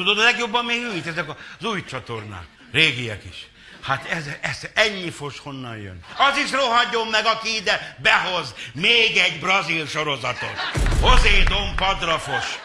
Tudod, a legjobban még őt, ezek az új csatornák. Régiek is. Hát ez, ez ennyi fos honnan jön? Az is rohadjon meg, aki ide behoz még egy brazil sorozatot. Hozé Dom Padrafos.